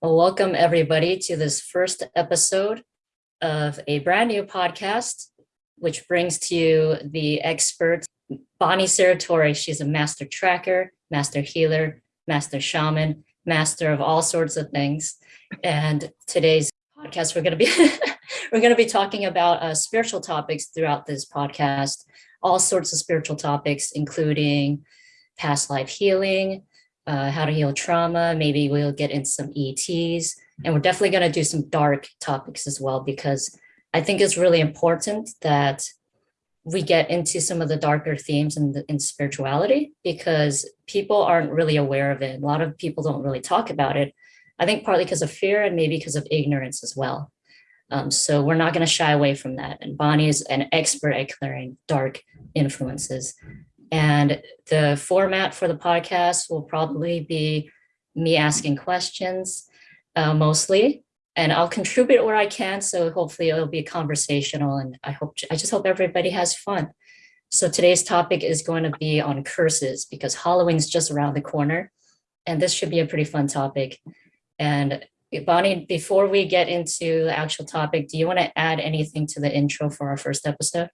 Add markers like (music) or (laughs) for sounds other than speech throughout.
Well, welcome everybody to this first episode of a brand new podcast, which brings to you the expert Bonnie Saratori. She's a master tracker, master healer, master shaman, master of all sorts of things. And today's podcast, we're going to be (laughs) we're going to be talking about uh, spiritual topics throughout this podcast, all sorts of spiritual topics, including past life healing, uh, how to heal trauma. Maybe we'll get into some ETs, and we're definitely going to do some dark topics as well, because I think it's really important that we get into some of the darker themes in, the, in spirituality because people aren't really aware of it. A lot of people don't really talk about it. I think partly because of fear and maybe because of ignorance as well. Um, so we're not going to shy away from that. And Bonnie is an expert at clearing dark influences. And the format for the podcast will probably be me asking questions uh, mostly, and I'll contribute where I can. So hopefully it'll be conversational and I hope, I just hope everybody has fun. So today's topic is going to be on curses because Halloween's just around the corner and this should be a pretty fun topic. And Bonnie, before we get into the actual topic, do you want to add anything to the intro for our first episode?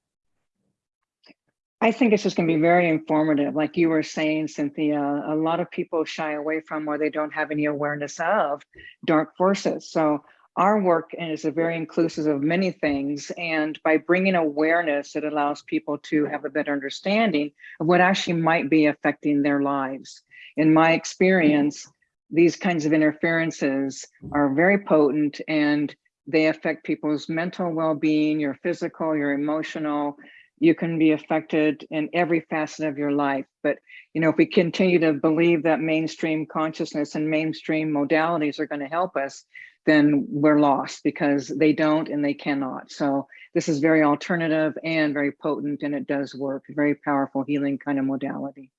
I think it's just going to be very informative. Like you were saying, Cynthia, a lot of people shy away from or they don't have any awareness of dark forces. So our work is a very inclusive of many things. And by bringing awareness, it allows people to have a better understanding of what actually might be affecting their lives. In my experience, these kinds of interferences are very potent and they affect people's mental well-being, your physical, your emotional, you can be affected in every facet of your life. But, you know, if we continue to believe that mainstream consciousness and mainstream modalities are going to help us, then we're lost because they don't and they cannot. So this is very alternative and very potent and it does work, very powerful healing kind of modality.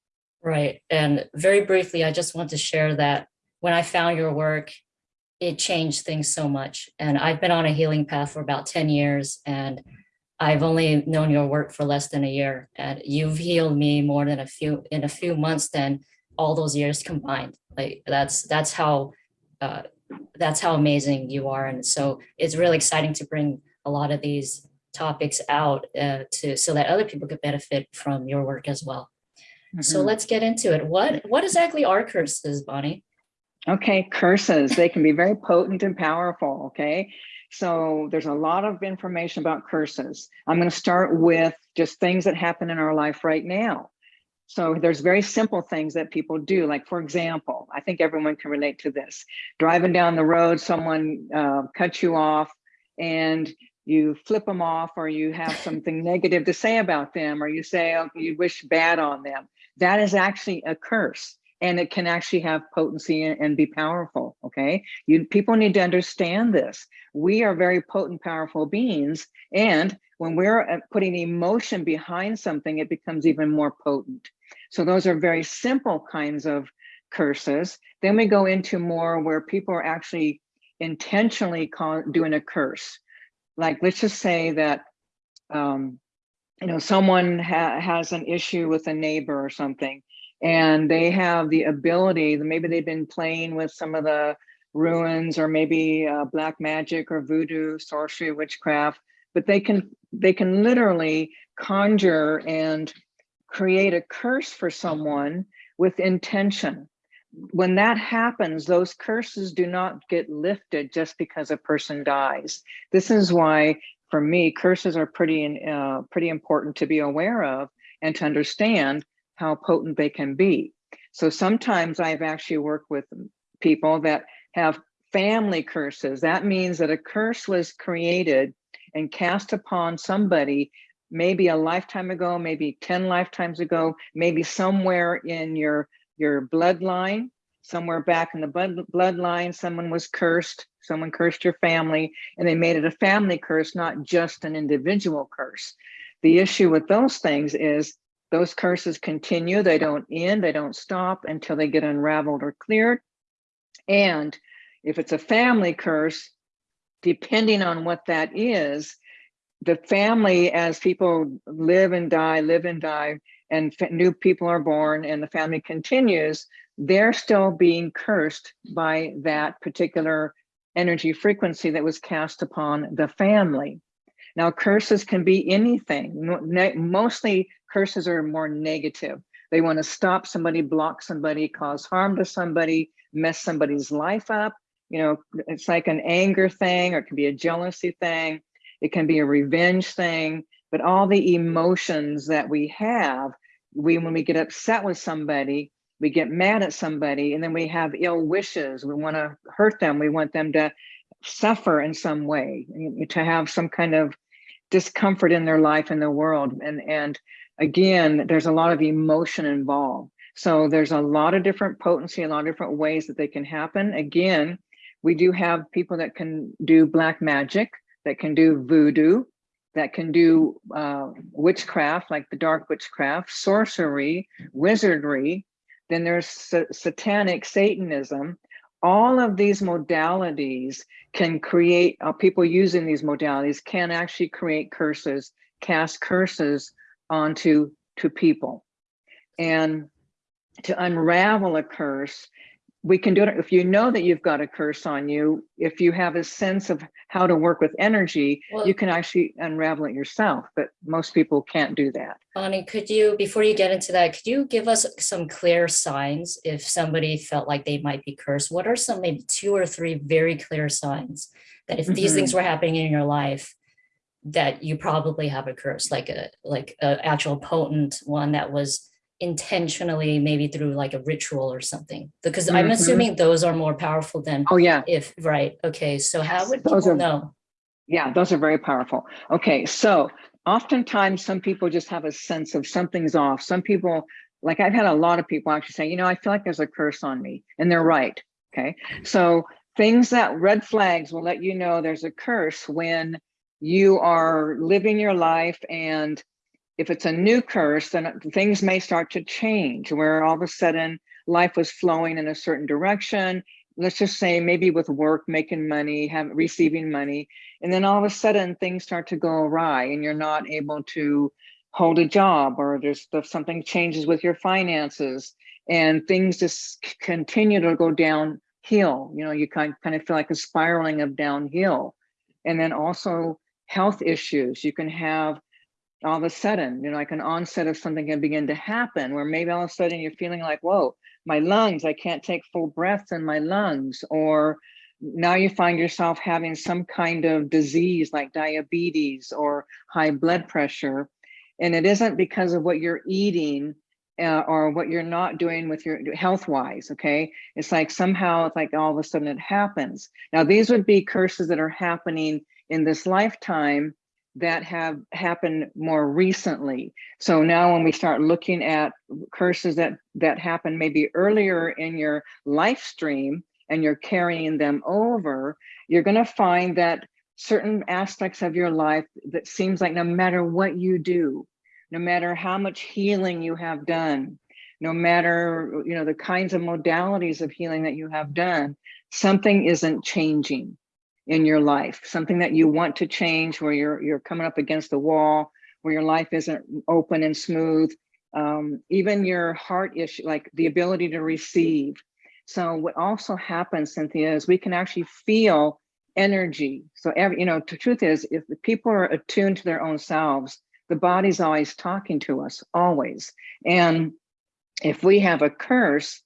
Right. And very briefly, I just want to share that when I found your work, it changed things so much. And I've been on a healing path for about 10 years and I've only known your work for less than a year and you've healed me more than a few in a few months than all those years combined. Like that's that's how uh, that's how amazing you are. And so it's really exciting to bring a lot of these topics out uh, to so that other people could benefit from your work as well. Mm -hmm. So mm-hmm. let's get into it. What what exactly are curses, Bonnie? Okay, curses. They can be very potent and powerful. Okay. So there's a lot of information about curses. I'm going to start with just things that happen in our life right now. So there's very simple things that people do. Like, for example, I think everyone can relate to this. Driving down the road, someone uh, cuts you off and you flip them off or you have something (laughs) negative to say about them or you say oh, you wish bad on them. That is actually a curse and it can actually have potency and, be powerful okay? You people need to understand this. We are very potent powerful beings and when we're uh, putting emotion behind something it becomes even more potent. So those are very simple kinds of curses. Then we go into more where people are actually intentionally call, doing a curse. Like let's just say that um, you know someone ha has an issue with a neighbor or something and they have the ability maybe they've been playing with some of the ruins or maybe uh, black magic or voodoo sorcery witchcraft but they can they can literally conjure and create a curse for someone with intention. When that happens those curses do not get lifted just because a person dies. This is why for me curses are pretty uh, pretty important to be aware of and to understand how potent they can be. So sometimes I've actually worked with people that have family curses. That means that a curse was created and cast upon somebody maybe a lifetime ago, maybe 10 lifetimes ago, maybe somewhere in your, your bloodline, somewhere back in the blood, bloodline, someone was cursed, someone cursed your family, and they made it a family curse, not just an individual curse. The issue with those things is those curses continue, they don't end, they don't stop until they get unraveled or cleared. And if it's a family curse, depending on what that is, the family, as people live and die, live and die, and new people are born and the family continues, they're still being cursed by that particular energy frequency that was cast upon the family. Now, curses can be anything. Mostly curses are more negative. They want to stop somebody, block somebody, cause harm to somebody, mess somebody's life up. You know, it's like an anger thing, or it can be a jealousy thing. It can be a revenge thing. But all the emotions that we have, we when we get upset with somebody, we get mad at somebody, and then we have ill wishes. We want to hurt them. We want them to suffer in some way, to have some kind of discomfort in their life in the world. And, and again, there's a lot of emotion involved. So there's a lot of different potency, a lot of different ways that they can happen. Again, we do have people that can do black magic, that can do voodoo, that can do uh, witchcraft, like the dark witchcraft, sorcery, wizardry. Then there's sa satanic Satanism. All of these modalities can create, uh, people using these modalities can actually create curses, cast curses onto to people. And to unravel a curse, we can do it if you know that you've got a curse on you if you have a sense of how to work with energy well, you can actually unravel it yourself but most people can't do that bonnie could you before you get into that could you give us some clear signs if somebody felt like they might be cursed what are some maybe two or three very clear signs that if these mm -hmm. things were happening in your life that you probably have a curse like a like an actual potent one that was intentionally maybe through like a ritual or something. Because mm -hmm. i'm mm-hmm. assuming those are more powerful than oh yeah. if right okay so how would those are, know? Yeah those are very powerful. Okay so oftentimes some people just have a sense of something's off. Some people like i've had a lot of people actually say you know i feel like there's a curse on me and they're right okay? So things that red flags will let you know there's a curse when you are living your life and if it's a new curse, then things may start to change where all of a sudden life was flowing in a certain direction. Let's just say maybe with work, making money, have receiving money, and then all of a sudden things start to go awry and you're not able to hold a job or there's something changes with your finances and things just continue to go downhill. You know, you kind, kind of feel like a spiraling of downhill. And then also health issues. You can have all of a sudden, you know, like an onset of something can begin to happen where maybe all of a sudden you're feeling like, whoa, my lungs, I can't take full breaths in my lungs. Or now you find yourself having some kind of disease like diabetes or high blood pressure. And it isn't because of what you're eating uh, or what you're not doing with your health wise. Okay. It's like somehow it's like all of a sudden it happens. Now, these would be curses that are happening in this lifetime that have happened more recently. So now when we start looking at curses that, that happen maybe earlier in your life stream and you're carrying them over, you're gonna find that certain aspects of your life that seems like no matter what you do, no matter how much healing you have done, no matter you know the kinds of modalities of healing that you have done, something isn't changing in your life, something that you want to change where you're, you're coming up against the wall, where your life isn't open and smooth, um, even your heart issue, like the ability to receive. So what also happens, Cynthia, is we can actually feel energy. So every, you know, the truth is, if the people are attuned to their own selves, the body's always talking to us, always. And if we have a curse,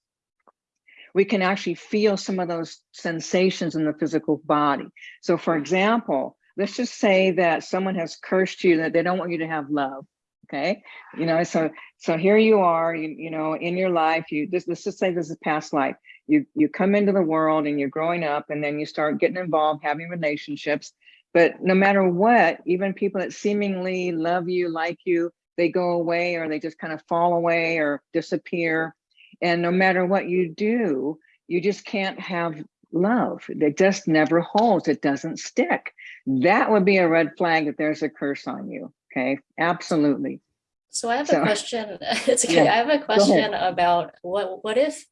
we can actually feel some of those sensations in the physical body. So for example, let's just say that someone has cursed you that they don't want you to have love. Okay. You know, so, so here you are, you, you know, in your life, you this, let's just say this is past life. You, you come into the world and you're growing up and then you start getting involved, having relationships. But no matter what, even people that seemingly love you, like you, they go away or they just kind of fall away or disappear and no matter what you do, you just can't have love. It just never holds. It doesn't stick. That would be a red flag that there's a curse on you. Okay, absolutely. So I have so, a (laughs) question. (laughs) It's okay. Yeah, I have a question about what what if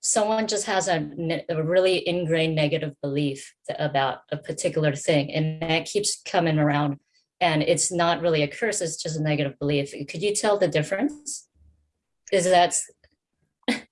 someone just has a, a really ingrained negative belief about a particular thing and that keeps coming around and it's not really a curse, it's just a negative belief. Could you tell the difference? Is that (laughs) Yeah,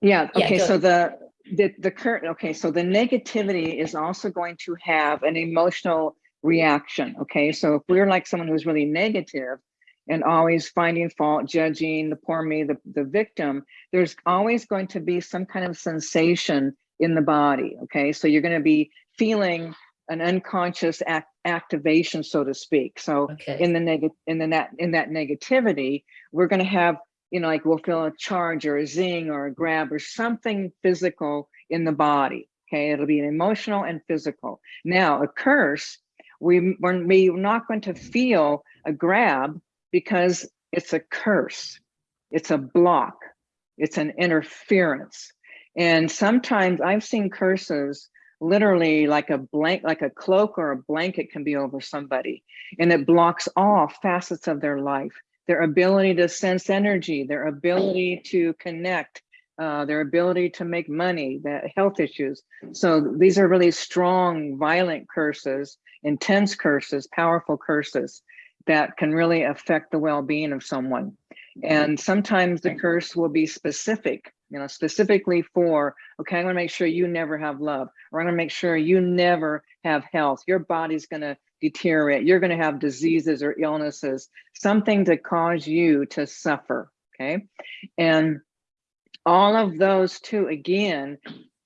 Yeah, okay, go so the, the, the current, okay, so the negativity is also going to have an emotional reaction, okay? So if we're like someone who's really negative and always finding fault, judging the poor me, the, the victim, there's always going to be some kind of sensation in the body, okay? So you're gonna be feeling an unconscious act, activation, so to speak. So Okay. in the negative in the net in that negativity we're going to have you know like we'll feel a charge or a zing or a grab or something physical in the body okay it'll be an emotional and physical now a curse we we're, we're not going to feel a grab because it's a curse it's a block it's an interference. And sometimes i've seen curses literally like a blank like a cloak or a blanket can be over somebody and it blocks all facets of their life. Their ability to sense energy their ability to connect uh, their ability to make money the health issues. So these are really strong violent curses intense curses powerful curses that can really affect the well-being of someone. And mm-hmm. sometimes the curse will be specific you know specifically for okay i'm to make sure you never have love or i'm to make sure you never have health your body's going to deteriorate you're going to have diseases or illnesses something to cause you to suffer okay? And all of those too again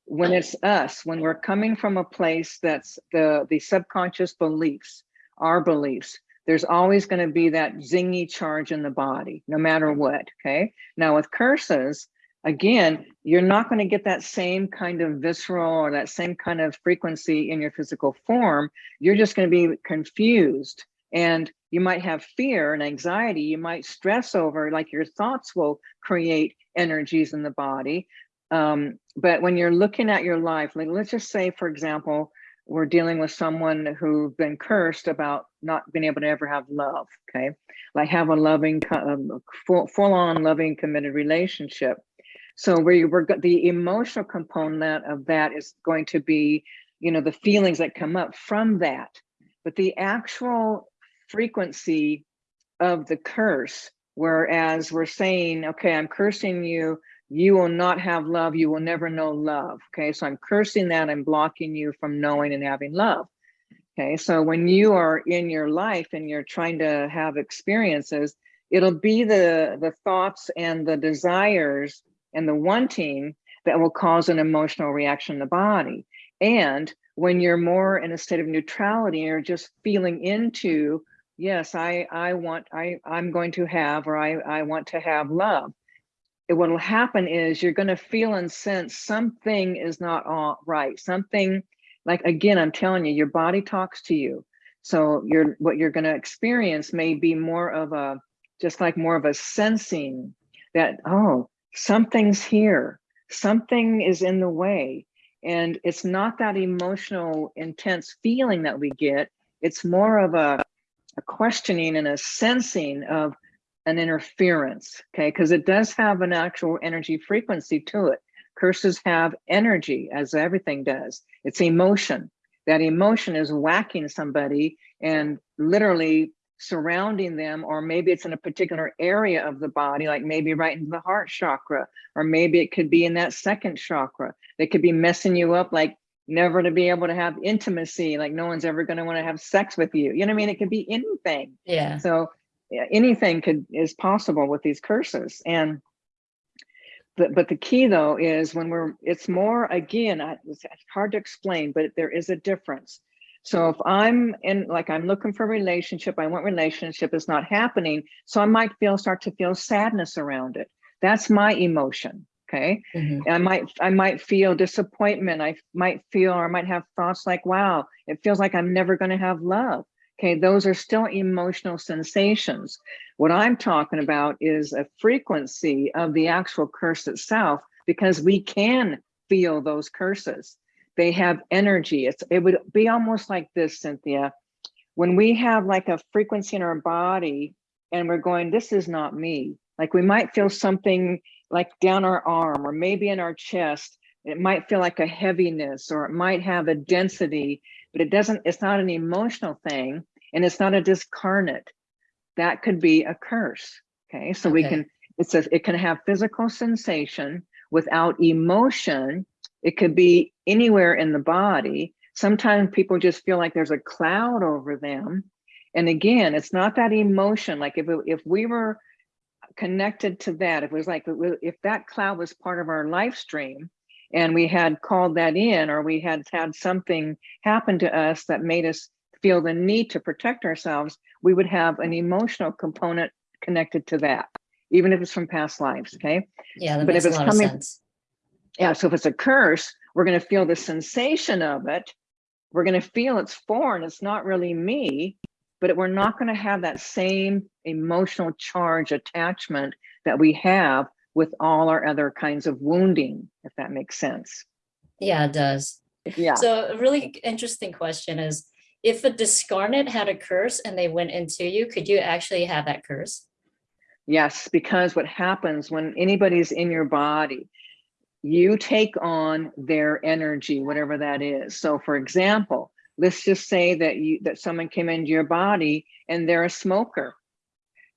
when it's us when we're coming from a place that's the the subconscious beliefs our beliefs there's always going to be that zingy charge in the body no matter what okay now with curses again, you're not going to get that same kind of visceral or that same kind of frequency in your physical form. You're just going to be confused and you might have fear and anxiety. You might stress over like your thoughts will create energies in the body. Um, but when you're looking at your life, like let's just say, for example, we're dealing with someone who've been cursed about not being able to ever have love, okay? Like have a loving, um, full, full on loving committed relationship so where we're the emotional component of that is going to be, you know, the feelings that come up from that. But the actual frequency of the curse, whereas we're saying, okay, I'm cursing you, you will not have love, you will never know love. Okay, so I'm cursing that, I'm blocking you from knowing and having love. Okay, so when you are in your life and you're trying to have experiences, it'll be the the thoughts and the desires and the wanting that will cause an emotional reaction in the body. And when you're more in a state of neutrality or just feeling into, yes, I, I want, I, I'm going to have, or I, I want to have love. What will happen is you're going to feel and sense something is not all right. Something like, again, I'm telling you, your body talks to you. So you're, what you're going to experience may be more of a, just like more of a sensing that, oh, something's here, something is in the way. And it's not that emotional, intense feeling that we get. It's more of a, a questioning and a sensing of an interference, okay? Because it does have an actual energy frequency to it. Curses have energy, as everything does. It's emotion. That emotion is whacking somebody and literally surrounding them, or maybe it's in a particular area of the body, like maybe right into the heart chakra, or maybe it could be in that second chakra. They could be messing you up, like never to be able to have intimacy, like no one's ever going to want to have sex with you. You know what I mean? It could be anything. Yeah. So anything could is possible with these curses. And but, but the key though is when we're, it's more, again, it's hard to explain, but there is a difference so if I'm in, like, I'm looking for a relationship, I want relationship is not happening. So I might feel, start to feel sadness around it. That's my emotion. Okay. Mm -hmm. I might, I might feel disappointment. I might feel, or I might have thoughts like, wow, it feels like I'm never going to have love. Okay. Those are still emotional sensations. What I'm talking about is a frequency of the actual curse itself, because we can feel those curses they have energy. It's it would be almost like this, Cynthia. When we have like a frequency in our body and we're going, this is not me. Like we might feel something like down our arm or maybe in our chest. It might feel like a heaviness or it might have a density, but it doesn't, it's not an emotional thing and it's not a discarnate. That could be a curse. Okay, so okay. we can, it says it can have physical sensation without emotion. It could be anywhere in the body. Sometimes people just feel like there's a cloud over them. And again, it's not that emotion. Like if, if we were connected to that, if it was like, if that cloud was part of our life stream and we had called that in or we had had something happen to us that made us feel the need to protect ourselves, we would have an emotional component connected to that, even if it's from past lives, okay? Yeah, that But makes if a it's lot of coming- sense. Yeah, so if it's a curse, we're gonna feel the sensation of it. We're gonna feel it's foreign, it's not really me, but we're not gonna have that same emotional charge attachment that we have with all our other kinds of wounding, if that makes sense. Yeah, it does. Yeah, So a really interesting question is, if a discarnate had a curse and they went into you, could you actually have that curse? yes, because what happens when anybody's in your body, you take on their energy, whatever that is. So for example, let's just say that you that someone came into your body and they're a smoker.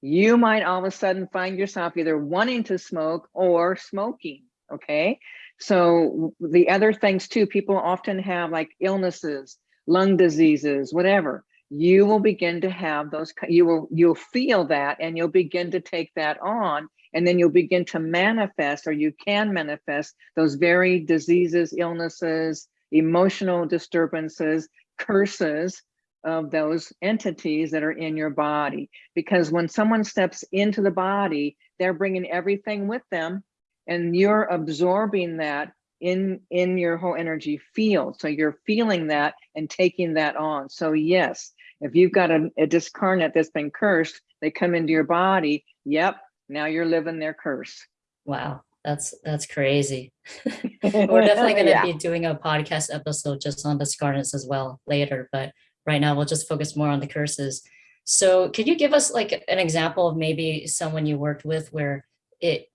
You might all of a sudden find yourself either wanting to smoke or smoking. Okay. So the other things too, people often have like illnesses, lung diseases, whatever. You will begin to have those, you will, you'll feel that and you'll begin to take that on and then you'll begin to manifest or you can manifest those very diseases, illnesses, emotional disturbances, curses of those entities that are in your body. Because when someone steps into the body, they're bringing everything with them and you're absorbing that in in your whole energy field so you're feeling that and taking that on so yes if you've got a, a discarnate that's been cursed they come into your body yep now you're living their curse Wow, that's that's crazy. (laughs) (laughs) We're definitely going to Yeah. be doing a podcast episode just on discarnates as well later, but right now we'll just focus more on the curses. So could you give us like an example of maybe someone you worked with where it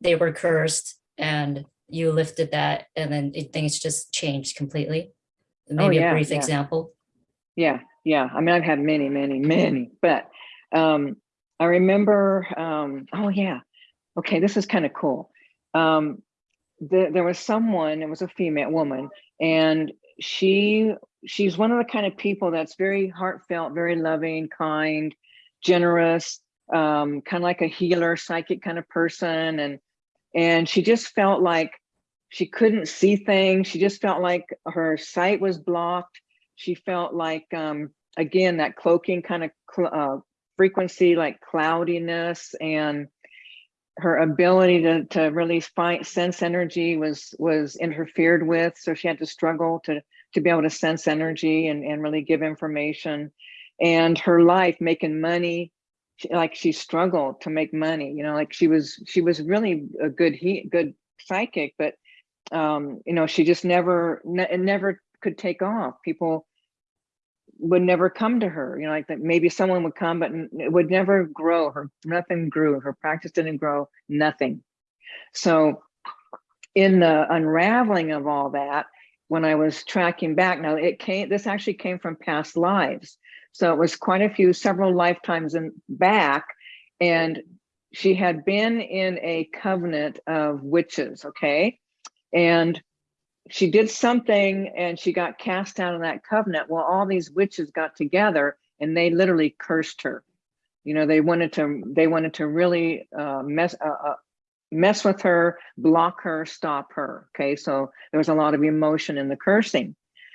they were cursed and you lifted that and then it, things just changed completely? Maybe Oh, yeah, a brief yeah. example. Yeah, yeah. I mean, I've had many, many, many, but um, I remember, um, oh yeah. Okay, this is kind of cool. Um, the, there was someone, it was a female woman, and she she's one of the kind of people that's very heartfelt, very loving, kind, generous, um, kind of like a healer, psychic kind of person. And and she just felt like she couldn't see things. She just felt like her sight was blocked. She felt like um again that cloaking kind of cl uh, frequency like cloudiness and her ability to to really find sense energy was was interfered with. So she had to struggle to to be able to sense energy and and really give information. And her life making money like she struggled to make money you know like she was she was really a good he good psychic but um you know she just never never could take off. People would never come to her you know like that maybe someone would come but it would never grow. Her nothing grew. Her practice didn't grow nothing. So in the unraveling of all that when i was tracking back now it came this actually came from past lives. So it was quite a few several lifetimes in back and she had been in a covenant of witches okay and she did something and she got cast out of that covenant. Well, all these witches got together and they literally cursed her. You know, they wanted to they wanted to really uh, mess uh, uh, mess with her, block her, stop her. Okay, so there was a lot of emotion in the cursing.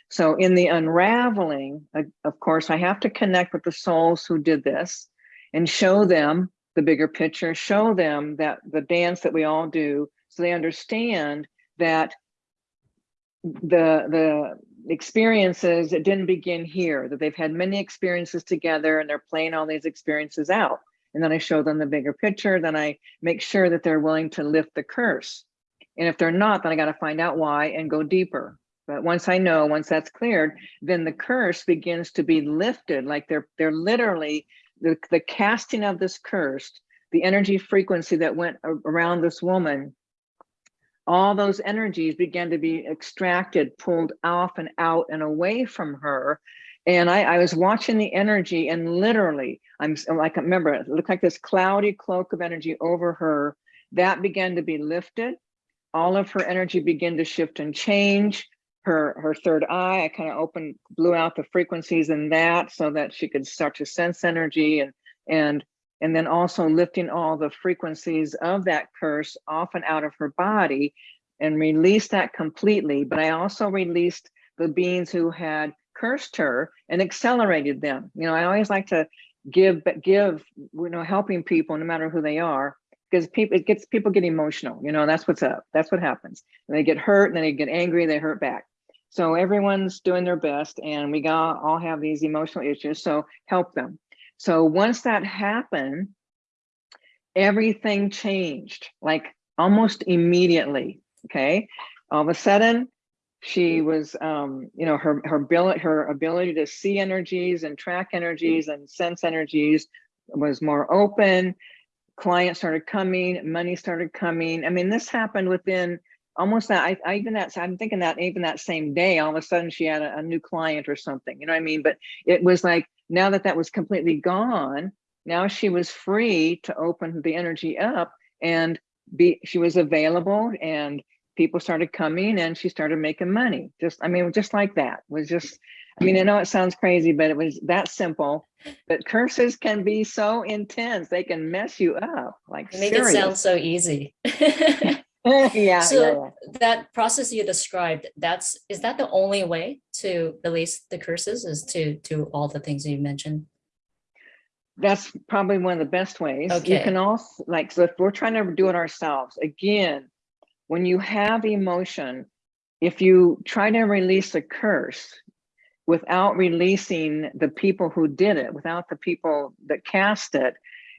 So in the unraveling, uh, of course, I have to connect with the souls who did this and show them the bigger picture, show them that the dance that we all do so they understand that the the experiences it didn't begin here that they've had many experiences together and they're playing all these experiences out. And then i show them the bigger picture then i make sure that they're willing to lift the curse. And if they're not then i got to find out why and go deeper. But once i know once that's cleared then the curse begins to be lifted like they're they're literally the, the casting of this curse the energy frequency that went around this woman all those energies began to be extracted, pulled off and out and away from her. And I, I was watching the energy and literally, I'm like, remember, it looked like this cloudy cloak of energy over her that began to be lifted. all of her energy began to shift and change. Her, her third eye, I kind of opened, blew out the frequencies in that so that she could start to sense energy and, and, and then also lifting all the frequencies of that curse off and out of her body and release that completely. But I also released the beings who had cursed her and accelerated them. You know, I always like to give, but give, you know, helping people no matter who they are, because people, it gets people get emotional, you know, that's what's up. That's what happens. And they get hurt and then they get angry, they hurt back. So everyone's doing their best and we got all have these emotional issues. So help them. So once that happened, everything changed like almost immediately. Okay. All of a sudden, she was um you know her her ability her ability to see energies and track energies and sense energies was more open clients started coming money started coming i mean this happened within almost that I, I even that i'm thinking that even that same day all of a sudden she had a, a new client or something you know what i mean but it was like now that that was completely gone now she was free to open the energy up and be she was available and people started coming and she started making money. Just, I mean, just like that it was just, I mean, I know it sounds crazy, but it was that simple. But curses can be so intense. They can mess you up. Like Make serious. it sound so easy. (laughs) (laughs) yeah, so yeah, yeah. that process you described, that's is that the only way to release the curses is to to all the things you mentioned? That's probably one of the best ways. You can also like, so if we're trying to do it ourselves, again, when you have emotion, if you try to release a curse without releasing the people who did it, without the people that cast it,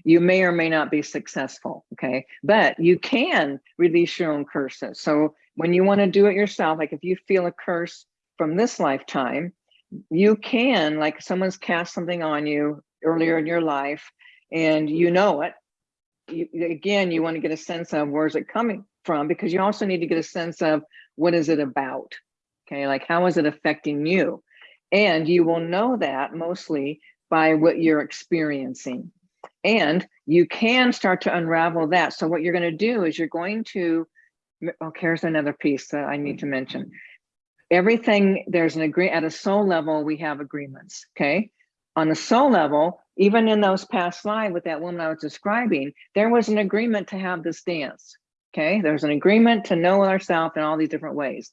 you may or may not be successful, okay? But you can release your own curses. So when you wanna do it yourself, like if you feel a curse from this lifetime, you can, like someone's cast something on you earlier in your life and you know it, you, again, you want to get a sense of where's it coming from because you also need to get a sense of what is it about okay like how is it affecting you and you will know that mostly by what you're experiencing and you can start to unravel that so what you're going to do is you're going to oh, here's another piece that i need to mention everything there's an agree at a soul level we have agreements okay on a soul level even in those past lives with that woman i was describing there was an agreement to have this dance Okay, there's an agreement to know ourselves in all these different ways.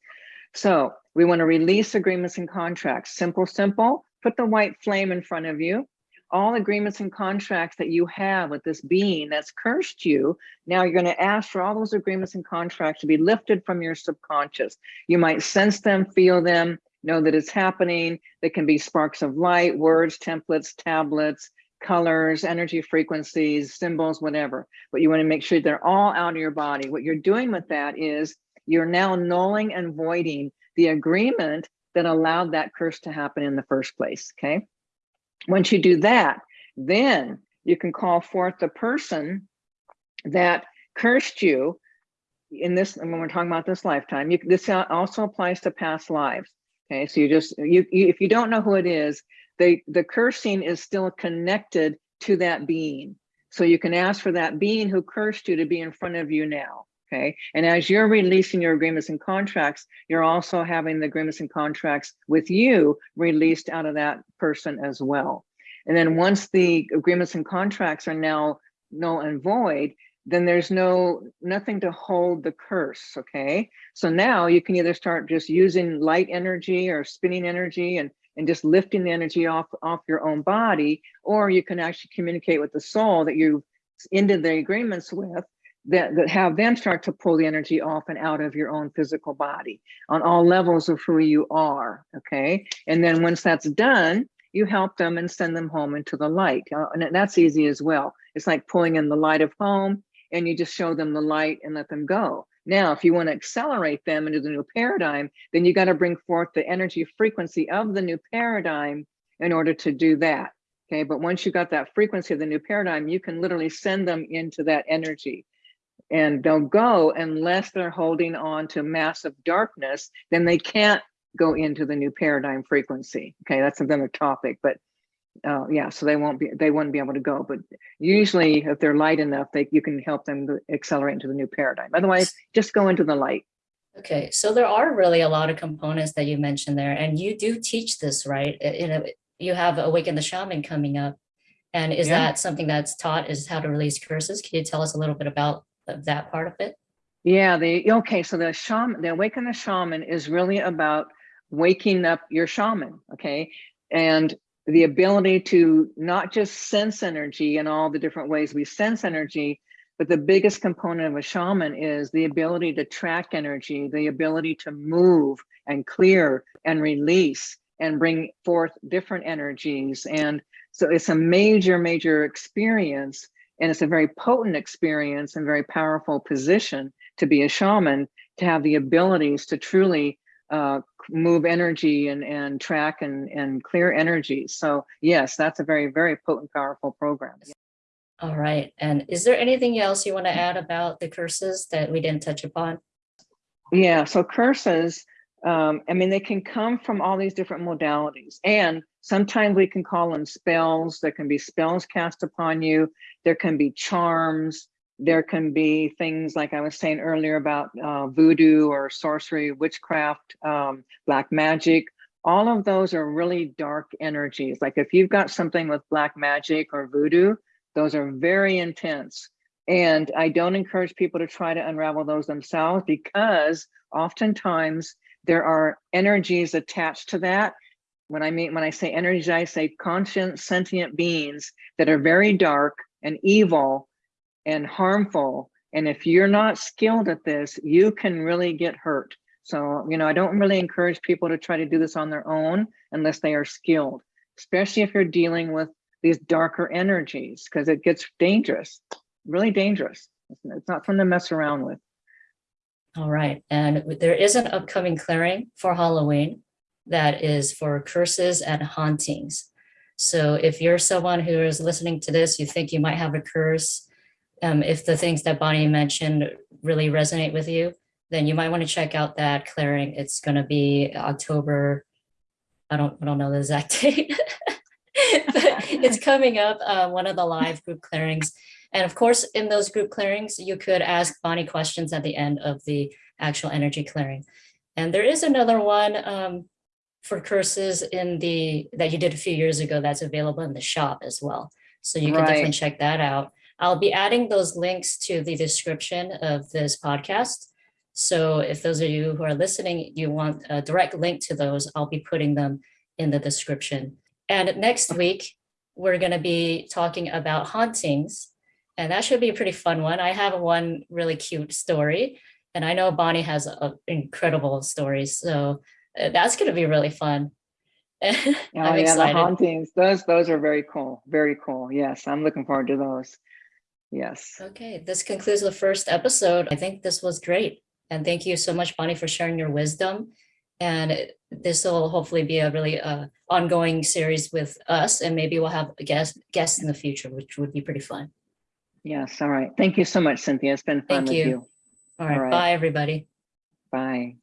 So we want to release agreements and contracts. Simple, simple. Put the white flame in front of you. All agreements and contracts that you have with this being that's cursed you, now you're going to ask for all those agreements and contracts to be lifted from your subconscious. You might sense them, feel them, know that it's happening. They can be sparks of light, words, templates, tablets, colors, energy frequencies, symbols, whatever. But you want to make sure they're all out of your body. What you're doing with that is you're now nulling and voiding the agreement that allowed that curse to happen in the first place, okay? Once you do that, then you can call forth the person that cursed you in this, when we're talking about this lifetime, you, this also applies to past lives. Okay, so you just, you, you if you don't know who it is, they, the cursing is still connected to that being. So you can ask for that being who cursed you to be in front of you now. Okay. And as you're releasing your agreements and contracts, you're also having the agreements and contracts with you released out of that person as well. And then once the agreements and contracts are now null and void, then there's no nothing to hold the curse okay so now you can either start just using light energy or spinning energy and and just lifting the energy off off your own body or you can actually communicate with the soul that you've ended the agreements with that, that have them start to pull the energy off and out of your own physical body on all levels of who you are okay? And then once that's done you help them and send them home into the light. Uh, and that's easy as well. It's like pulling in the light of home and you just show them the light and let them go. Now, if you want to accelerate them into the new paradigm, then you got to bring forth the energy frequency of the new paradigm in order to do that. Okay, but once you got that frequency of the new paradigm, you can literally send them into that energy and they'll go unless they're holding on to massive darkness, then they can't go into the new paradigm frequency. Okay, that's another topic, but uh, yeah, so they won't be, they wouldn't be able to go, but usually if they're light enough, they, you can help them accelerate into the new paradigm. Otherwise, just go into the light. Okay, so there are really a lot of components that you mentioned there, and you do teach this, right? You know, you have Awaken the Shaman coming up. And is Yeah. that something that's taught is how to release curses? Can you tell us a little bit about th- that part of it? Yeah, the okay, so the shaman, the awaken the shaman is really about waking up your shaman, okay? And the ability to not just sense energy in all the different ways we sense energy, but the biggest component of a shaman is the ability to track energy, the ability to move and clear and release and bring forth different energies. And so it's a major, major experience and it's a very potent experience and very powerful position to be a shaman to have the abilities to truly uh, move energy and, and track and, and clear energy. So yes, that's a very, very potent, powerful program. All right, and is there anything else you want to add about the curses that we didn't touch upon? Yeah, so curses, um, I mean, they can come from all these different modalities. And sometimes we can call them spells. There can be spells cast upon you. There can be charms. There can be things like I was saying earlier about uh, voodoo or sorcery, witchcraft, um, black magic. All of those are really dark energies. Like if you've got something with black magic or voodoo, those are very intense. And I don't encourage people to try to unravel those themselves because oftentimes there are energies attached to that. When I mean, when I say energies, I say conscious sentient beings that are very dark and evil and harmful. And if you're not skilled at this, you can really get hurt. So, you know, I don't really encourage people to try to do this on their own unless they are skilled, especially if you're dealing with these darker energies, because it gets dangerous, really dangerous. It's, not something to mess around with. All right, and there is an upcoming clearing for Halloween that is for curses and hauntings. So if you're someone who is listening to this, you think you might have a curse, um, if the things that Bonnie mentioned really resonate with you, then you might want to check out that clearing. It's going to be October. I don't, I don't know the exact (laughs) date. (laughs) but (laughs) it's coming up, uh, one of the live group clearings. And of course, in those group clearings, you could ask Bonnie questions at the end of the actual energy clearing. And there is another one um, for curses in the that you did a few years ago that's available in the shop as well. So you can definitely check that out. I'll be adding those links to the description of this podcast. So if those of you who are listening, you want a direct link to those, I'll be putting them in the description. And next week, we're going to be talking about hauntings. And that should be a pretty fun one. I have one really cute story. And I know Bonnie has a, incredible stories. So uh, that's going to be really fun. (laughs) Oh yeah, the hauntings. Those those are very cool. Very cool. Yes, I'm looking forward to those. Yes. Okay, this concludes the first episode. I think this was great. And thank you so much, Bonnie, for sharing your wisdom. And this will hopefully be a really uh, ongoing series with us. And maybe we'll have guests guest, guest in the future, which would be pretty fun. Yes. All right. Thank you so much, Cynthia. It's been fun Thank with you. you. All right, right. bye, everybody. Bye.